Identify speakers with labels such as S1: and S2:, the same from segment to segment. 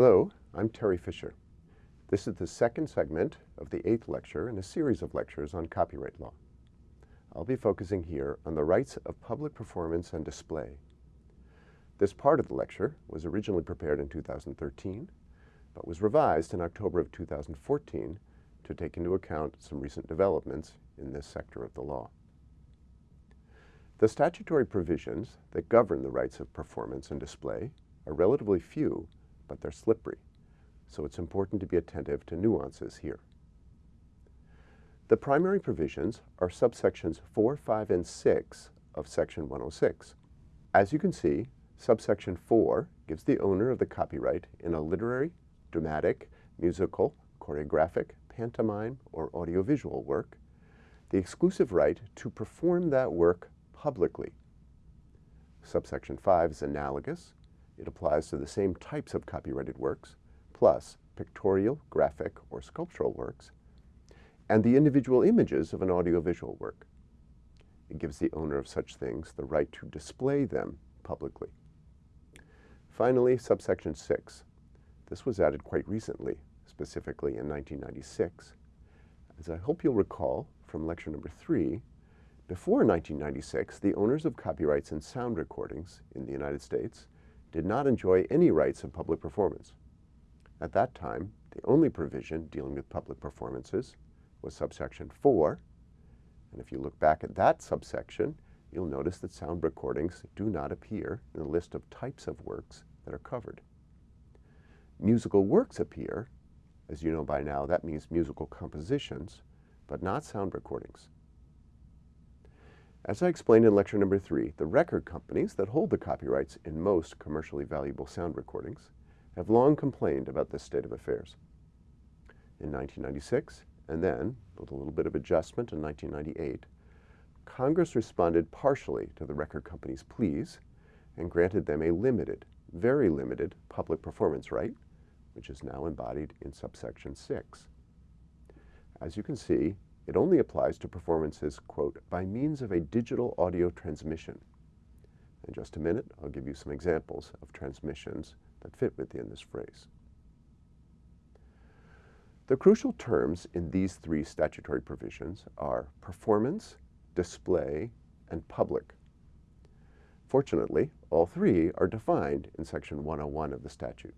S1: Hello, I'm Terry Fisher. This is the second segment of the eighth lecture in a series of lectures on copyright law. I'll be focusing here on the rights of public performance and display. This part of the lecture was originally prepared in 2013, but was revised in October of 2014 to take into account some recent developments in this sector of the law. The statutory provisions that govern the rights of performance and display are relatively few, but they're slippery so it's important to be attentive to nuances here. The primary provisions are subsections 4, 5, and 6 of Section 106. As you can see, subsection 4 gives the owner of the copyright in a literary, dramatic, musical, choreographic, pantomime, or audiovisual work the exclusive right to perform that work publicly. Subsection 5 is analogous. It applies to the same types of copyrighted works, plus pictorial, graphic, or sculptural works, and the individual images of an audiovisual work. It gives the owner of such things the right to display them publicly. Finally, subsection 6. This was added quite recently, specifically in 1996. As I hope you'll recall from lecture number 3, before 1996, the owners of copyrights in sound recordings in the United States did not enjoy any rights of public performance. At that time, the only provision dealing with public performances was subsection 4. And if you look back at that subsection, you'll notice that sound recordings do not appear in the list of types of works that are covered. Musical works appear. As you know by now, that means musical compositions, but not sound recordings. As I explained in lecture number three, the record companies that hold the copyrights in most commercially valuable sound recordings have long complained about this state of affairs. In 1996, and then, with a little bit of adjustment in 1998, Congress responded partially to the record companies' pleas and granted them a limited, very limited public performance right, which is now embodied in subsection 6. As you can see, it only applies to performances, quote, by means of a digital audio transmission. In just a minute, I'll give you some examples of transmissions that fit within this phrase. The crucial terms in these three statutory provisions are performance, display, and public. Fortunately, all three are defined in Section 101 of the statute.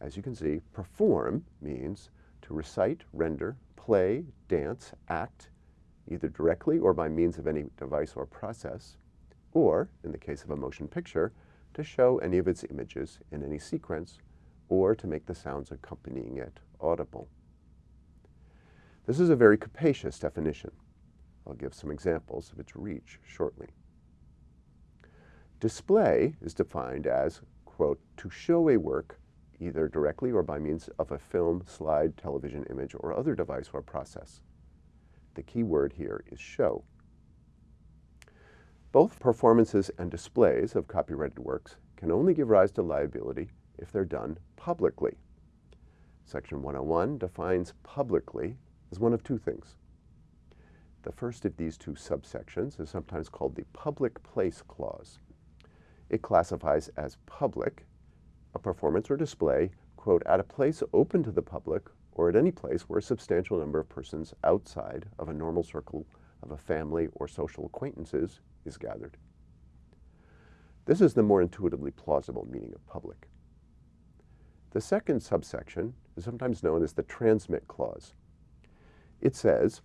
S1: As you can see, perform means to recite, render, play, dance, act, either directly or by means of any device or process, or, in the case of a motion picture, to show any of its images in any sequence or to make the sounds accompanying it audible. This is a very capacious definition. I'll give some examples of its reach shortly. Display is defined as, quote, to show a work either directly or by means of a film, slide, television image, or other device or process. The key word here is show. Both performances and displays of copyrighted works can only give rise to liability if they're done publicly. Section 101 defines publicly as one of two things. The first of these two subsections is sometimes called the Public Place Clause. It classifies as public a performance or display, quote, at a place open to the public or at any place where a substantial number of persons outside of a normal circle of a family or social acquaintances is gathered. This is the more intuitively plausible meaning of public. The second subsection is sometimes known as the transmit clause. It says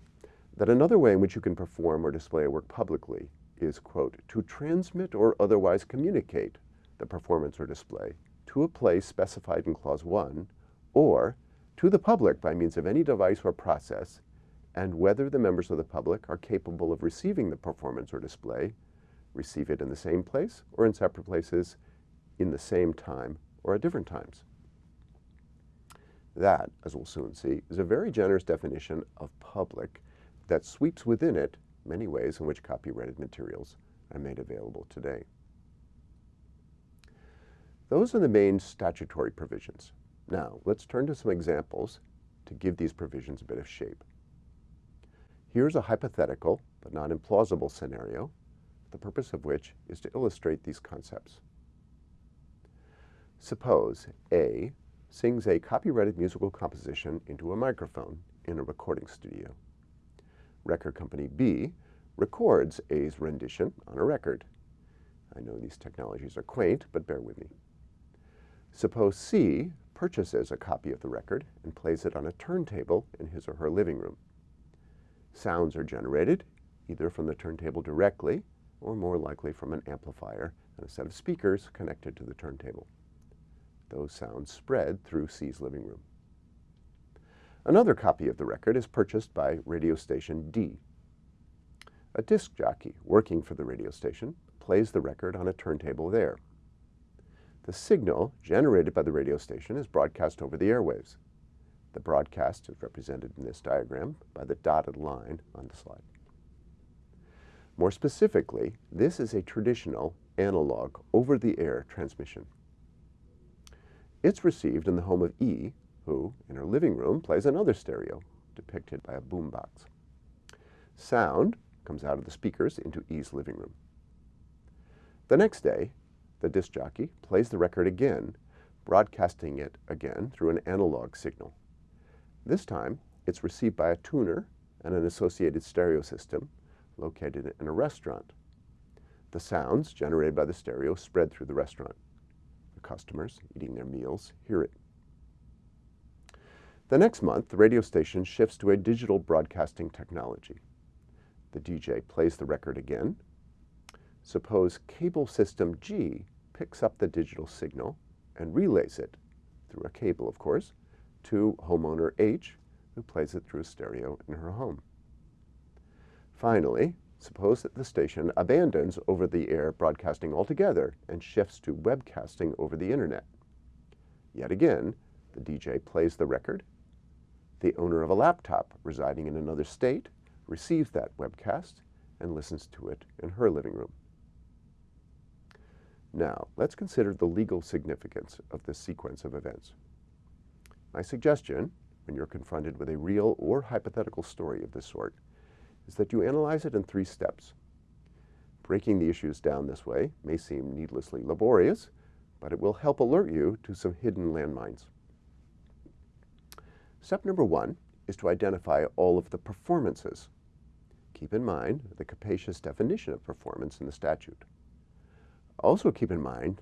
S1: that another way in which you can perform or display a work publicly is, quote, to transmit or otherwise communicate the performance or display to a place specified in Clause 1 or to the public by means of any device or process and whether the members of the public are capable of receiving the performance or display, receive it in the same place or in separate places in the same time or at different times. That, as we'll soon see, is a very generous definition of public that sweeps within it many ways in which copyrighted materials are made available today. Those are the main statutory provisions. Now, let's turn to some examples to give these provisions a bit of shape. Here's a hypothetical, but not implausible scenario, the purpose of which is to illustrate these concepts. Suppose A sings a copyrighted musical composition into a microphone in a recording studio. Record company B records A's rendition on a record. I know these technologies are quaint, but bear with me. Suppose C purchases a copy of the record and plays it on a turntable in his or her living room. Sounds are generated either from the turntable directly or more likely from an amplifier and a set of speakers connected to the turntable. Those sounds spread through C's living room. Another copy of the record is purchased by radio station D. A disc jockey working for the radio station plays the record on a turntable there. The signal generated by the radio station is broadcast over the airwaves. The broadcast is represented in this diagram by the dotted line on the slide. More specifically, this is a traditional analog over-the-air transmission. It's received in the home of E, who, in her living room, plays another stereo, depicted by a boombox. Sound comes out of the speakers into E's living room. The next day, the disc jockey plays the record again, broadcasting it again through an analog signal. This time, it's received by a tuner and an associated stereo system located in a restaurant. The sounds generated by the stereo spread through the restaurant. The customers eating their meals hear it. The next month, the radio station shifts to a digital broadcasting technology. The DJ plays the record again. Suppose cable system G picks up the digital signal and relays it, through a cable of course, to homeowner H, who plays it through a stereo in her home. Finally, suppose that the station abandons over-the-air broadcasting altogether and shifts to webcasting over the internet. Yet again, the DJ plays the record. The owner of a laptop residing in another state receives that webcast and listens to it in her living room. Now, let's consider the legal significance of this sequence of events. My suggestion, when you're confronted with a real or hypothetical story of this sort, is that you analyze it in three steps. Breaking the issues down this way may seem needlessly laborious, but it will help alert you to some hidden landmines. Step number one is to identify all of the performances. Keep in mind the capacious definition of performance in the statute. Also keep in mind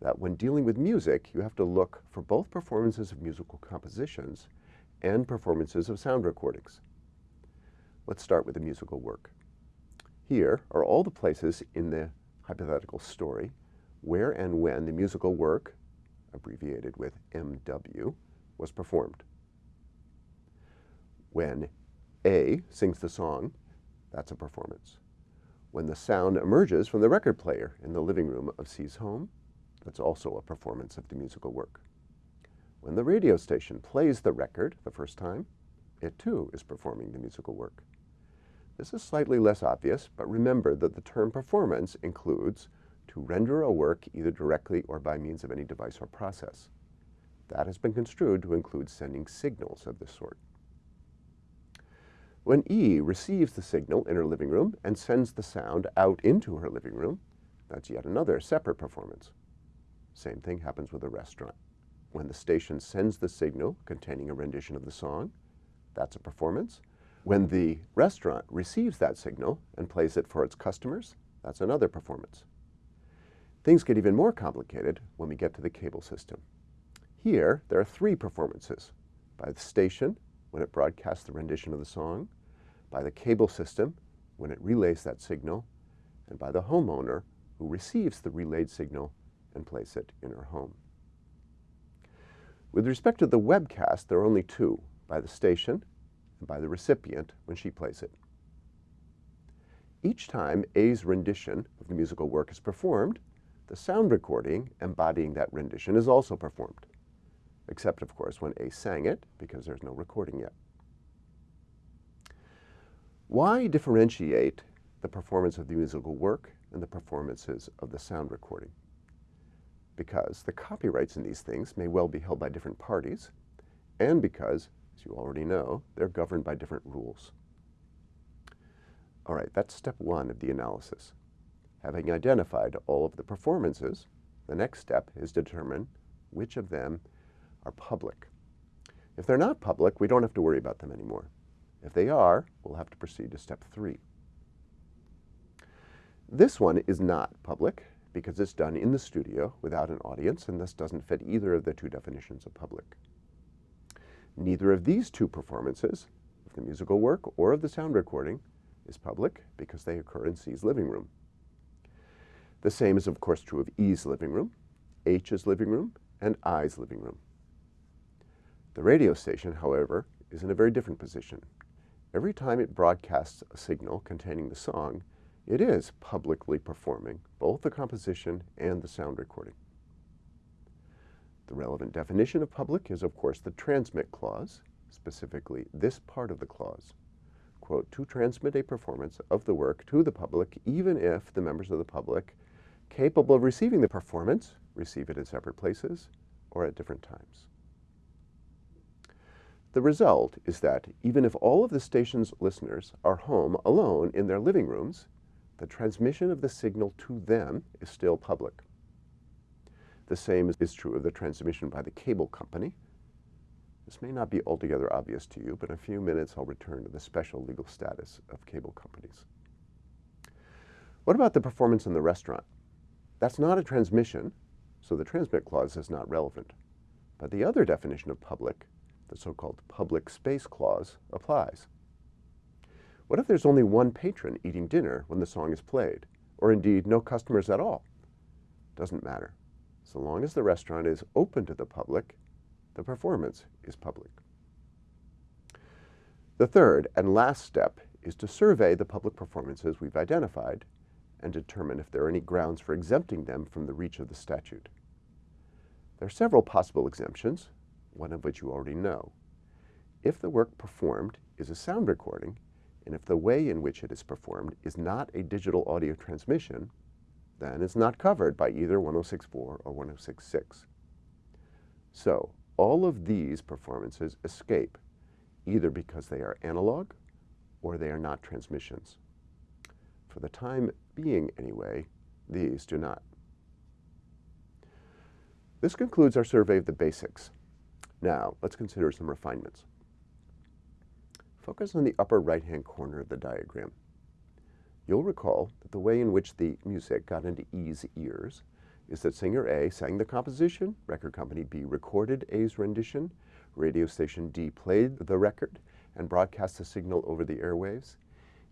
S1: that when dealing with music, you have to look for both performances of musical compositions and performances of sound recordings. Let's start with the musical work. Here are all the places in the hypothetical story where and when the musical work, abbreviated with MW, was performed. When A sings the song, that's a performance. When the sound emerges from the record player in the living room of C's home, that's also a performance of the musical work. When the radio station plays the record the first time, it too is performing the musical work. This is slightly less obvious, but remember that the term performance includes to render a work either directly or by means of any device or process. That has been construed to include sending signals of this sort. When E receives the signal in her living room and sends the sound out into her living room, that's yet another separate performance. Same thing happens with a restaurant. When the station sends the signal containing a rendition of the song, that's a performance. When the restaurant receives that signal and plays it for its customers, that's another performance. Things get even more complicated when we get to the cable system. Here, there are three performances by the station when it broadcasts the rendition of the song, by the cable system when it relays that signal, and by the homeowner who receives the relayed signal and plays it in her home. With respect to the webcast, there are only two, by the station and by the recipient when she plays it. Each time A's rendition of the musical work is performed, the sound recording embodying that rendition is also performed except of course when A sang it, because there's no recording yet. Why differentiate the performance of the musical work and the performances of the sound recording? Because the copyrights in these things may well be held by different parties, and because, as you already know, they're governed by different rules. All right, that's step one of the analysis. Having identified all of the performances, the next step is to determine which of them are public. If they're not public, we don't have to worry about them anymore. If they are, we'll have to proceed to step three. This one is not public because it's done in the studio without an audience and thus doesn't fit either of the two definitions of public. Neither of these two performances, of the musical work or of the sound recording, is public because they occur in C's living room. The same is of course true of E's living room, H's living room, and I's living room. The radio station, however, is in a very different position. Every time it broadcasts a signal containing the song, it is publicly performing both the composition and the sound recording. The relevant definition of public is, of course, the transmit clause, specifically this part of the clause. Quote, to transmit a performance of the work to the public, even if the members of the public capable of receiving the performance receive it in separate places or at different times. The result is that even if all of the station's listeners are home alone in their living rooms, the transmission of the signal to them is still public. The same is true of the transmission by the cable company. This may not be altogether obvious to you, but in a few minutes I'll return to the special legal status of cable companies. What about the performance in the restaurant? That's not a transmission, so the transmit clause is not relevant. But the other definition of public, the so-called public space clause, applies. What if there's only one patron eating dinner when the song is played, or indeed no customers at all? Doesn't matter. So long as the restaurant is open to the public, the performance is public. The third and last step is to survey the public performances we've identified and determine if there are any grounds for exempting them from the reach of the statute. There are several possible exemptions, one of which you already know. If the work performed is a sound recording, and if the way in which it is performed is not a digital audio transmission, then it's not covered by either 106.4 or 106.6. So all of these performances escape, either because they are analog or they are not transmissions. For the time being, anyway, these do not. This concludes our survey of the basics. Now, let's consider some refinements. Focus on the upper right-hand corner of the diagram. You'll recall that the way in which the music got into E's ears is that singer A sang the composition, record company B recorded A's rendition, radio station D played the record and broadcast the signal over the airwaves.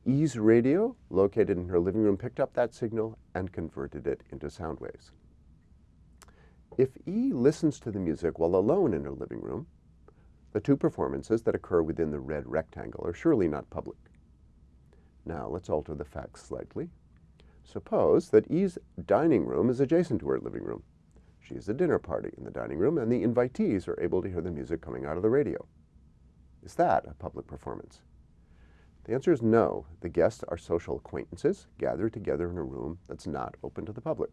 S1: E's radio, located in her living room, picked up that signal and converted it into sound waves. If E listens to the music while alone in her living room, the two performances that occur within the red rectangle are surely not public. Now let's alter the facts slightly. Suppose that E's dining room is adjacent to her living room. She has a dinner party in the dining room and the invitees are able to hear the music coming out of the radio. Is that a public performance? The answer is no. The guests are social acquaintances gathered together in a room that's not open to the public.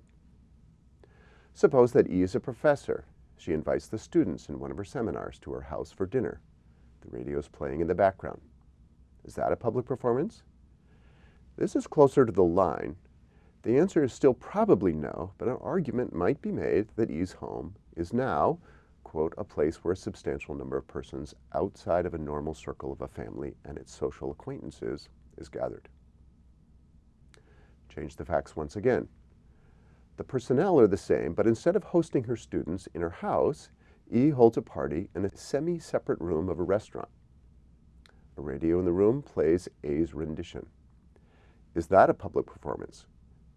S1: Suppose that E is a professor she invites the students in one of her seminars to her house for dinner. The radio is playing in the background. Is that a public performance? This is closer to the line. The answer is still probably no, but an argument might be made that E's home is now, quote, a place where a substantial number of persons outside of a normal circle of a family and its social acquaintances is gathered. Change the facts once again. The personnel are the same, but instead of hosting her students in her house, E holds a party in a semi-separate room of a restaurant. A radio in the room plays A's rendition. Is that a public performance?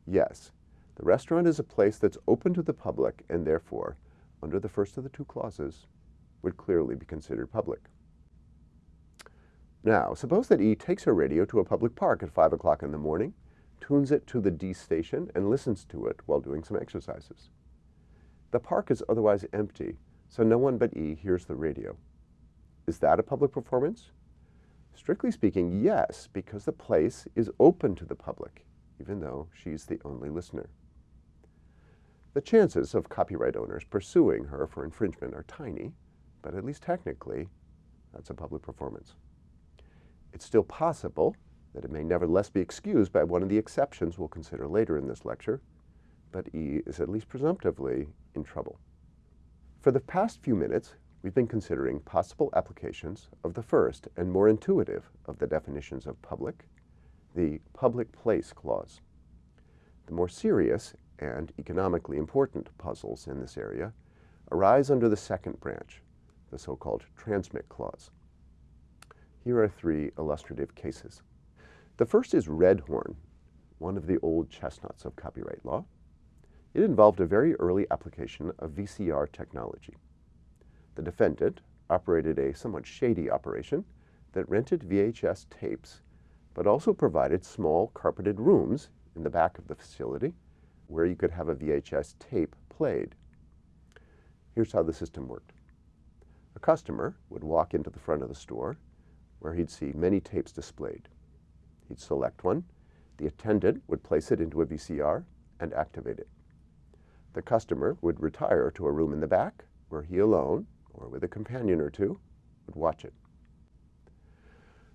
S1: Yes. The restaurant is a place that's open to the public and therefore, under the first of the two clauses, would clearly be considered public. Now, suppose that E takes her radio to a public park at 5 o'clock in the morning tunes it to the D station, and listens to it while doing some exercises. The park is otherwise empty, so no one but E hears the radio. Is that a public performance? Strictly speaking, yes, because the place is open to the public, even though she's the only listener. The chances of copyright owners pursuing her for infringement are tiny, but at least technically, that's a public performance. It's still possible that it may nevertheless be excused by one of the exceptions we'll consider later in this lecture, but E is at least presumptively in trouble. For the past few minutes, we've been considering possible applications of the first and more intuitive of the definitions of public, the public place clause. The more serious and economically important puzzles in this area arise under the second branch, the so-called transmit clause. Here are three illustrative cases. The first is Redd Horne, one of the old chestnuts of copyright law. It involved a very early application of VCR technology. The defendant operated a somewhat shady operation that rented VHS tapes, but also provided small carpeted rooms in the back of the facility where you could have a VHS tape played. Here's how the system worked. A customer would walk into the front of the store where he'd see many tapes displayed. He'd select one. The attendant would place it into a VCR and activate it. The customer would retire to a room in the back where he alone, or with a companion or two, would watch it.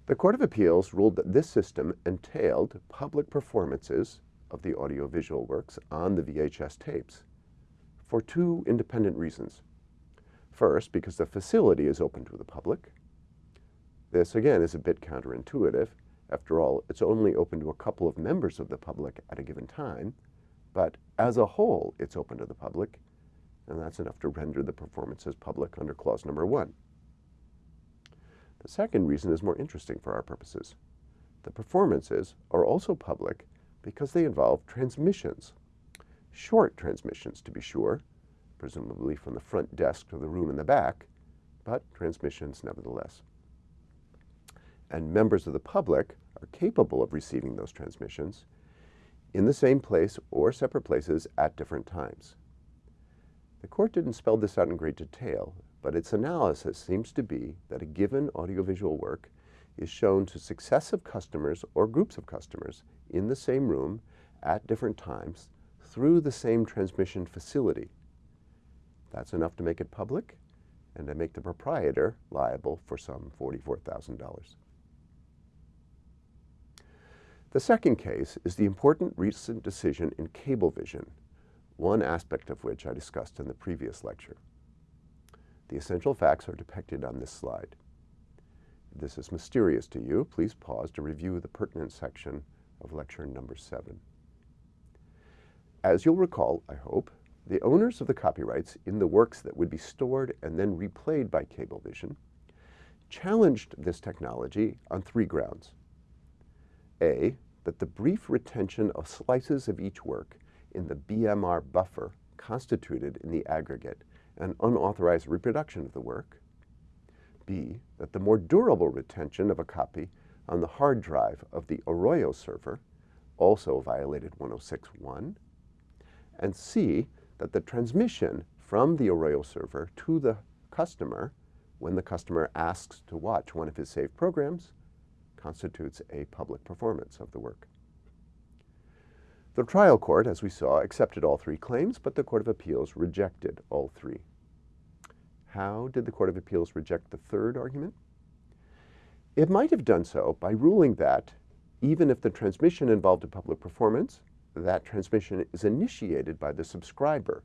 S1: The Court of Appeals ruled that this system entailed public performances of the audiovisual works on the VHS tapes for two independent reasons. First, because the facility is open to the public. This, again, is a bit counterintuitive. After all, it's only open to a couple of members of the public at a given time, but as a whole, it's open to the public, and that's enough to render the performances public under clause number one. The second reason is more interesting for our purposes. The performances are also public because they involve transmissions. Short transmissions, to be sure, presumably from the front desk to the room in the back, but transmissions nevertheless. And members of the public are capable of receiving those transmissions in the same place or separate places at different times. The court didn't spell this out in great detail, but its analysis seems to be that a given audiovisual work is shown to successive customers or groups of customers in the same room at different times through the same transmission facility. That's enough to make it public and to make the proprietor liable for some $44,000. The second case is the important recent decision in Cablevision, one aspect of which I discussed in the previous lecture. The essential facts are depicted on this slide this is mysterious to you, please pause to review the pertinent section of lecture number seven. As you'll recall, I hope, the owners of the copyrights in the works that would be stored and then replayed by Cablevision challenged this technology on three grounds. A, that the brief retention of slices of each work in the BMR buffer constituted in the aggregate an unauthorized reproduction of the work. B, that the more durable retention of a copy on the hard drive of the Arroyo server also violated 106.1, and C, that the transmission from the Arroyo server to the customer when the customer asks to watch one of his saved programs constitutes a public performance of the work. The trial court, as we saw, accepted all three claims, but the Court of Appeals rejected all three. How did the Court of Appeals reject the third argument? It might have done so by ruling that even if the transmission involved a public performance, that transmission is initiated by the subscriber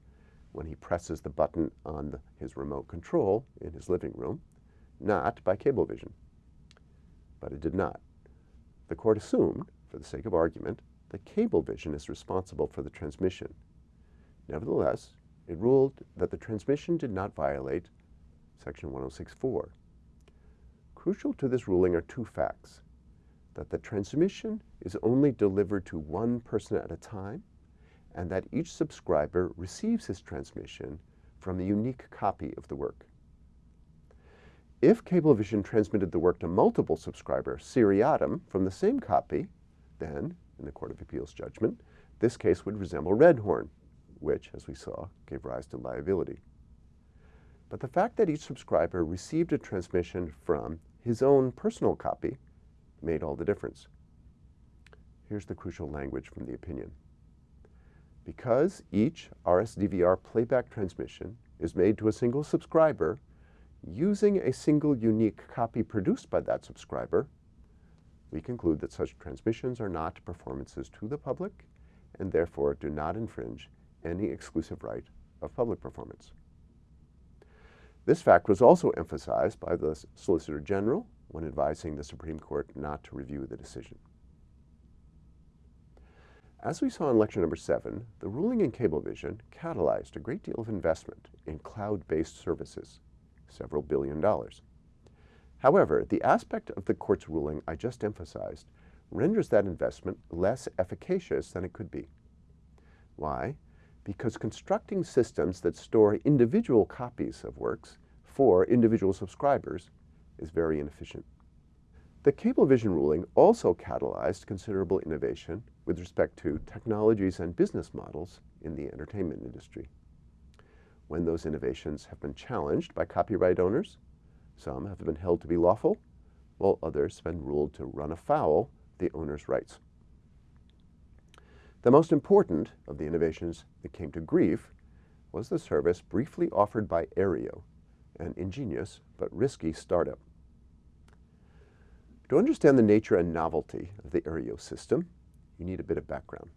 S1: when he presses the button on his remote control in his living room, not by Cablevision. But it did not. The court assumed, for the sake of argument, that Cablevision is responsible for the transmission. Nevertheless, it ruled that the transmission did not violate Section 106.4. Crucial to this ruling are two facts, that the transmission is only delivered to one person at a time, and that each subscriber receives his transmission from a unique copy of the work. If Cablevision transmitted the work to multiple subscribers seriatim from the same copy, then, in the Court of Appeals judgment, this case would resemble Redd Horne, which, as we saw, gave rise to liability. But the fact that each subscriber received a transmission from his own personal copy made all the difference. Here's the crucial language from the opinion. Because each RSDVR playback transmission is made to a single subscriber using a single unique copy produced by that subscriber, we conclude that such transmissions are not performances to the public and therefore do not infringe any exclusive right of public performance. This fact was also emphasized by the Solicitor General when advising the Supreme Court not to review the decision. As we saw in lecture number seven, the ruling in Cablevision catalyzed a great deal of investment in cloud-based services, several billion dollars. However, the aspect of the court's ruling I just emphasized renders that investment less efficacious than it could be. Why? Because constructing systems that store individual copies of works for individual subscribers is very inefficient. The Cablevision ruling also catalyzed considerable innovation with respect to technologies and business models in the entertainment industry. When those innovations have been challenged by copyright owners, some have been held to be lawful, while others have been ruled to run afoul the owner's rights. The most important of the innovations that came to grief was the service briefly offered by Aereo, an ingenious but risky startup. To understand the nature and novelty of the Aereo system, you need a bit of background.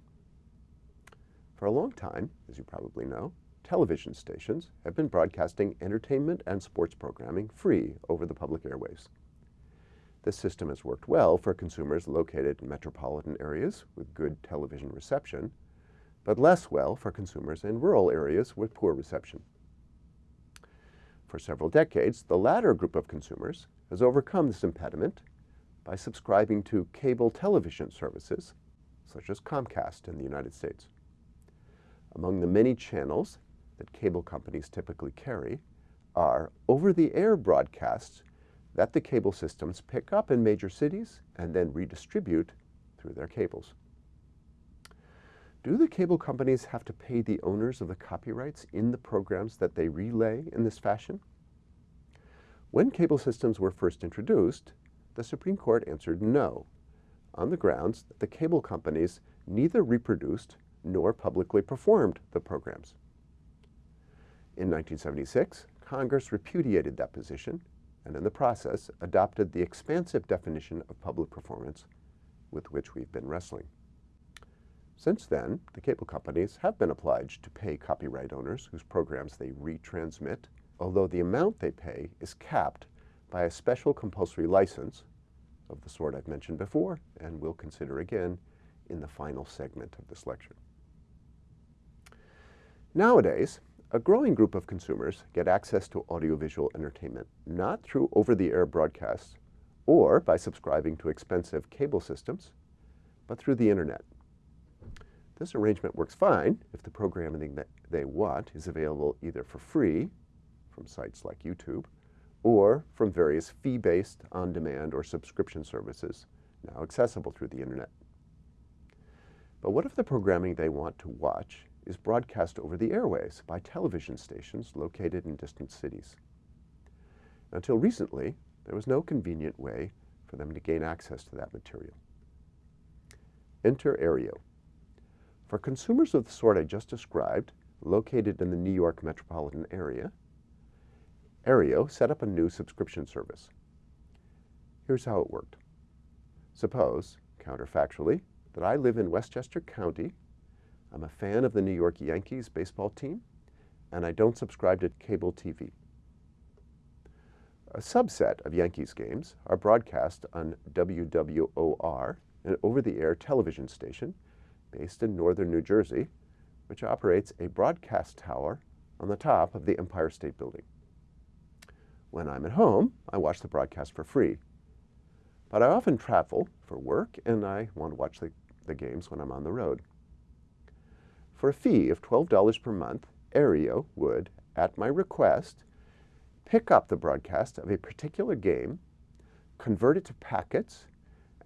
S1: For a long time, as you probably know, television stations have been broadcasting entertainment and sports programming free over the public airwaves. This system has worked well for consumers located in metropolitan areas with good television reception, but less well for consumers in rural areas with poor reception. For several decades, the latter group of consumers has overcome this impediment by subscribing to cable television services, such as Comcast in the United States. Among the many channels that cable companies typically carry are over-the-air broadcasts that the cable systems pick up in major cities and then redistribute through their cables. Do the cable companies have to pay the owners of the copyrights in the programs that they relay in this fashion? When cable systems were first introduced, the Supreme Court answered no, on the grounds that the cable companies neither reproduced nor publicly performed the programs. In 1976, Congress repudiated that position and in the process adopted the expansive definition of public performance with which we've been wrestling. Since then, the cable companies have been obliged to pay copyright owners whose programs they retransmit, although the amount they pay is capped by a special compulsory license of the sort I've mentioned before and will consider again in the final segment of this lecture. Nowadays, a growing group of consumers get access to audiovisual entertainment, not through over-the-air broadcasts or by subscribing to expensive cable systems, but through the internet. This arrangement works fine if the programming that they want is available either for free from sites like YouTube or from various fee-based on-demand or subscription services now accessible through the internet. But what if the programming they want to watch is broadcast over the airways by television stations located in distant cities. Until recently, there was no convenient way for them to gain access to that material. Enter Aereo. For consumers of the sort I just described, located in the New York metropolitan area, Aereo set up a new subscription service. Here's how it worked. Suppose, counterfactually, that I live in Westchester County I'm a fan of the New York Yankees baseball team, and I don't subscribe to cable TV. A subset of Yankees games are broadcast on WWOR, an over-the-air television station based in northern New Jersey, which operates a broadcast tower on the top of the Empire State Building. When I'm at home, I watch the broadcast for free. But I often travel for work, and I want to watch the, the games when I'm on the road. For a fee of $12 per month, Aereo would, at my request, pick up the broadcast of a particular game, convert it to packets,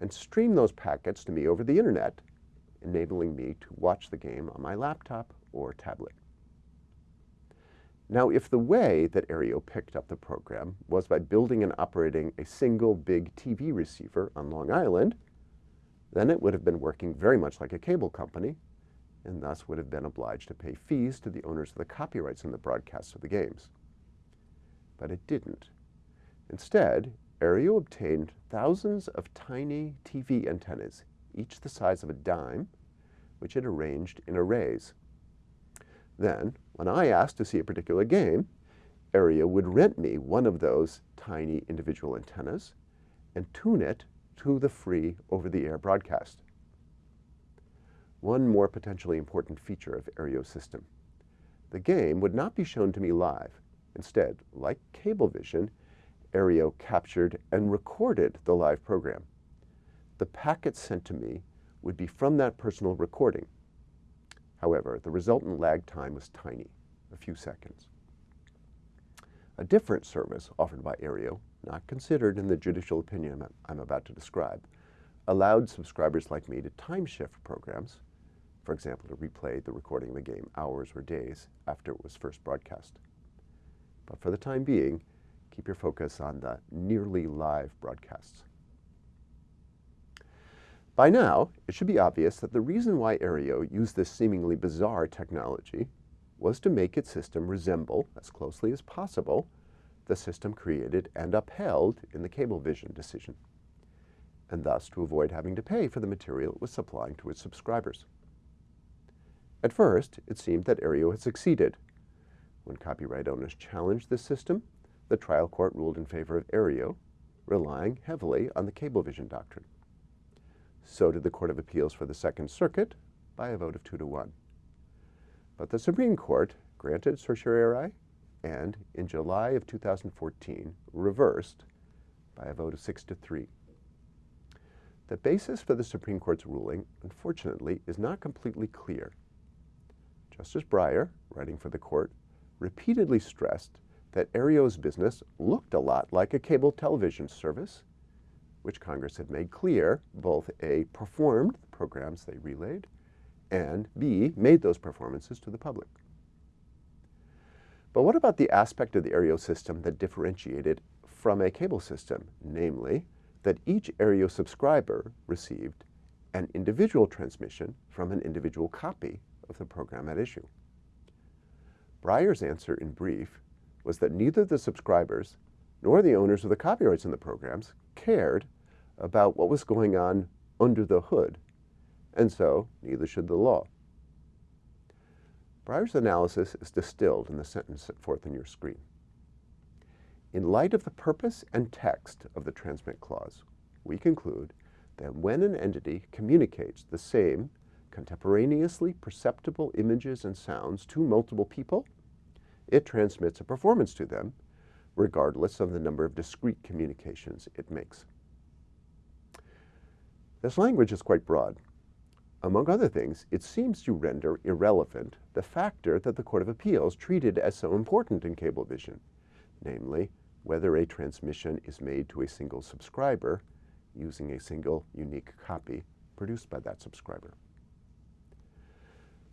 S1: and stream those packets to me over the internet, enabling me to watch the game on my laptop or tablet. Now, if the way that Aereo picked up the program was by building and operating a single big TV receiver on Long Island, then it would have been working very much like a cable company and thus would have been obliged to pay fees to the owners of the copyrights in the broadcasts of the games. But it didn't. Instead, Aereo obtained thousands of tiny TV antennas, each the size of a dime, which it arranged in arrays. Then, when I asked to see a particular game, Aereo would rent me one of those tiny individual antennas and tune it to the free over-the-air broadcast. One more potentially important feature of Aereo's system. The game would not be shown to me live. Instead, like Cablevision, Aereo captured and recorded the live program. The packets sent to me would be from that personal recording. However, the resultant lag time was tiny, a few seconds. A different service offered by Aereo, not considered in the judicial opinion I'm about to describe, allowed subscribers like me to time shift programs, for example, to replay the recording of the game hours or days after it was first broadcast. But for the time being, keep your focus on the nearly live broadcasts. By now, it should be obvious that the reason why Aereo used this seemingly bizarre technology was to make its system resemble, as closely as possible, the system created and upheld in the Cablevision decision, and thus to avoid having to pay for the material it was supplying to its subscribers. At first, it seemed that Aereo had succeeded. When copyright owners challenged this system, the trial court ruled in favor of Aereo, relying heavily on the Cablevision doctrine. So did the Court of Appeals for the Second Circuit by a vote of two to one. But the Supreme Court granted certiorari and, in July of 2014, reversed by a vote of six to three. The basis for the Supreme Court's ruling, unfortunately, is not completely clear. Justice Breyer, writing for the court, repeatedly stressed that Aereo's business looked a lot like a cable television service, which Congress had made clear both A, performed the programs they relayed, and B, made those performances to the public. But what about the aspect of the Aereo system that differentiated from a cable system, namely, that each Aereo subscriber received an individual transmission from an individual copy of the program at issue? Breyer's answer in brief was that neither the subscribers nor the owners of the copyrights in the programs cared about what was going on under the hood, and so neither should the law. Breyer's analysis is distilled in the sentence set forth on your screen. In light of the purpose and text of the transmit clause, we conclude that when an entity communicates the same contemporaneously perceptible images and sounds to multiple people, it transmits a performance to them, regardless of the number of discrete communications it makes. This language is quite broad. Among other things, it seems to render irrelevant the factor that the Court of Appeals treated as so important in Cablevision, namely, whether a transmission is made to a single subscriber using a single unique copy produced by that subscriber.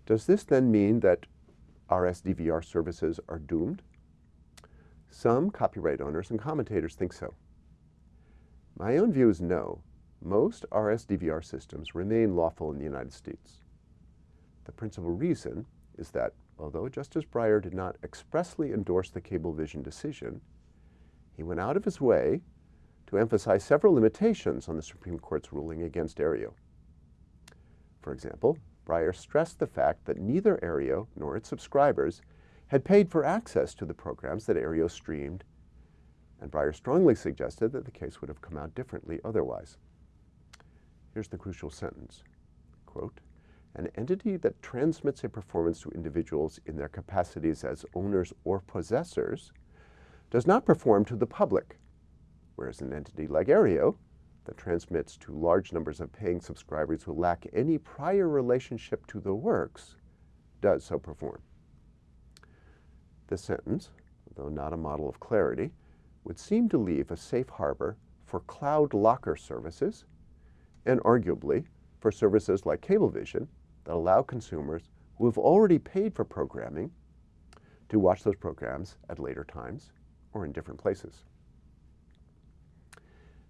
S1: Does this then mean that RSDVR services are doomed? Some copyright owners and commentators think so. My own view is no. Most RSDVR systems remain lawful in the United States. The principal reason is that although Justice Breyer did not expressly endorse the Cablevision decision, he went out of his way to emphasize several limitations on the Supreme Court's ruling against Aereo. For example, Breyer stressed the fact that neither Aereo nor its subscribers had paid for access to the programs that Aereo streamed, and Breyer strongly suggested that the case would have come out differently otherwise. Here's the crucial sentence, quote, an entity that transmits a performance to individuals in their capacities as owners or possessors does not perform to the public, whereas an entity like Aereo that transmits to large numbers of paying subscribers who lack any prior relationship to the works does so perform. This sentence, though not a model of clarity, would seem to leave a safe harbor for cloud locker services and arguably for services like Cablevision that allow consumers who have already paid for programming to watch those programs at later times or in different places.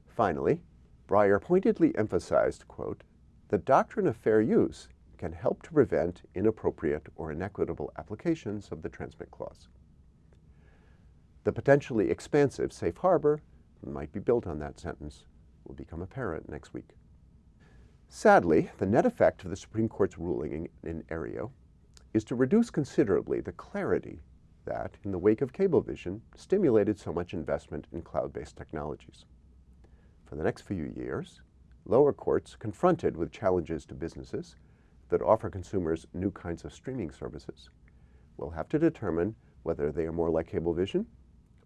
S1: Finally, Breyer pointedly emphasized, quote, the doctrine of fair use can help to prevent inappropriate or inequitable applications of the transmit clause. The potentially expansive safe harbor might be built on that sentence will become apparent next week. Sadly, the net effect of the Supreme Court's ruling in, in Aereo is to reduce considerably the clarity that, in the wake of Cablevision, stimulated so much investment in cloud-based technologies. For the next few years, lower courts, confronted with challenges to businesses that offer consumers new kinds of streaming services, will have to determine whether they are more like Cablevision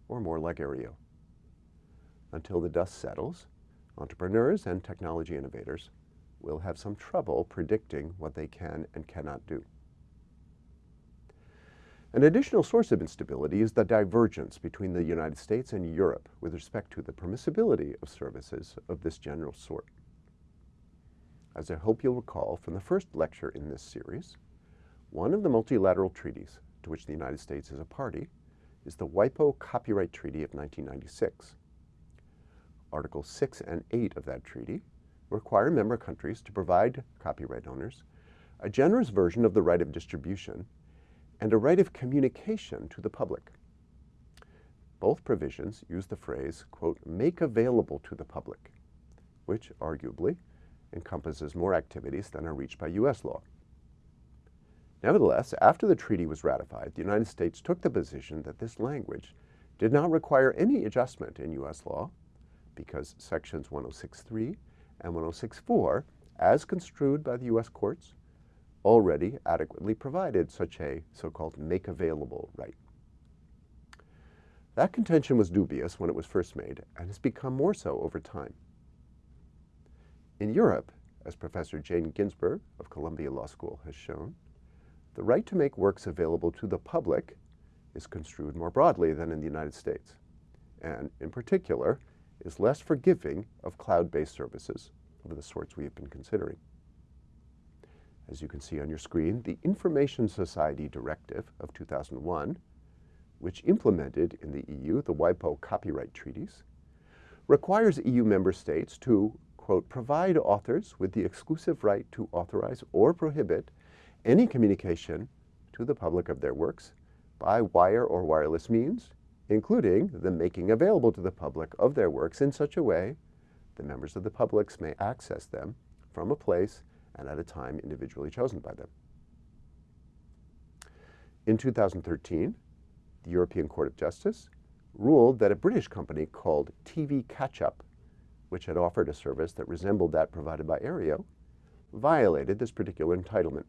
S1: or more like Aereo. Until the dust settles, entrepreneurs and technology innovators will have some trouble predicting what they can and cannot do. An additional source of instability is the divergence between the United States and Europe with respect to the permissibility of services of this general sort. As I hope you'll recall from the first lecture in this series, one of the multilateral treaties to which the United States is a party is the WIPO Copyright Treaty of 1996. Article 6 and 8 of that treaty require member countries to provide copyright owners a generous version of the right of distribution and a right of communication to the public. Both provisions use the phrase, quote, make available to the public, which arguably encompasses more activities than are reached by U.S. law. Nevertheless, after the treaty was ratified, the United States took the position that this language did not require any adjustment in U.S. law because sections 106.3 and 106.4, as construed by the U.S. courts, already adequately provided such a so-called make available right. That contention was dubious when it was first made and has become more so over time. In Europe, as Professor Jane Ginsburg of Columbia Law School has shown, the right to make works available to the public is construed more broadly than in the United States, and in particular, is less forgiving of cloud-based services of the sorts we have been considering. As you can see on your screen, the Information Society Directive of 2001, which implemented in the EU the WIPO copyright treaties, requires EU member states to, quote, provide authors with the exclusive right to authorize or prohibit any communication to the public of their works by wire or wireless means, including the making available to the public of their works in such a way that members of the public may access them from a place and at a time individually chosen by them. In 2013, the European Court of Justice ruled that a British company called TV Catch-Up, which had offered a service that resembled that provided by Aereo, violated this particular entitlement.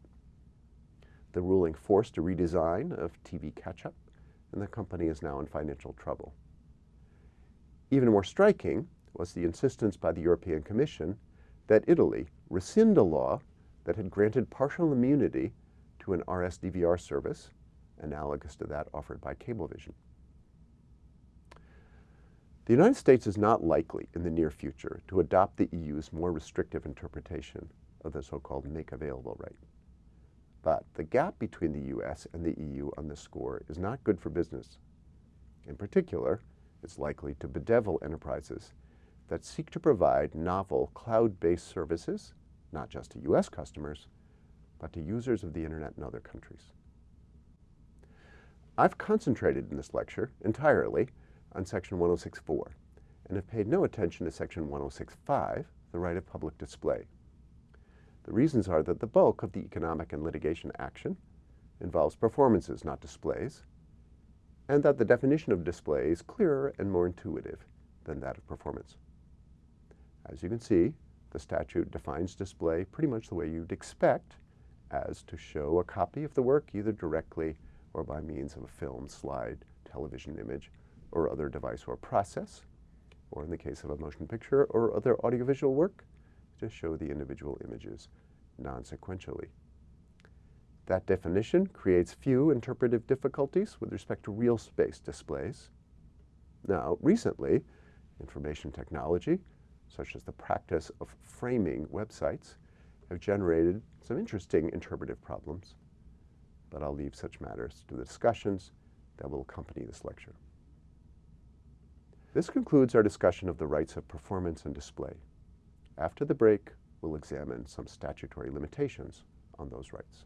S1: The ruling forced a redesign of TV Catch-Up, and the company is now in financial trouble. Even more striking was the insistence by the European Commission that Italy rescind a law that had granted partial immunity to an RS-DVR service analogous to that offered by Cablevision. The United States is not likely in the near future to adopt the EU's more restrictive interpretation of the so-called make available right. But the gap between the US and the EU on this score is not good for business. In particular, it's likely to bedevil enterprises that seek to provide novel cloud-based services, not just to US customers, but to users of the internet in other countries. I've concentrated in this lecture entirely on section 106.4 and have paid no attention to section 106.5, the right of public display. The reasons are that the bulk of the economic and litigation action involves performances, not displays, and that the definition of display is clearer and more intuitive than that of performance. As you can see, the statute defines display pretty much the way you'd expect as to show a copy of the work either directly or by means of a film, slide, television image, or other device or process, or in the case of a motion picture or other audiovisual work, to show the individual images non-sequentially. That definition creates few interpretive difficulties with respect to real space displays. Now, recently, information technology such as the practice of framing websites, have generated some interesting interpretive problems, but I'll leave such matters to the discussions that will accompany this lecture. This concludes our discussion of the rights of performance and display. After the break, we'll examine some statutory limitations on those rights.